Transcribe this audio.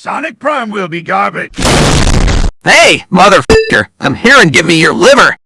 Sonic Prime will be garbage. Hey, motherfucker, I'm here and give me your liver.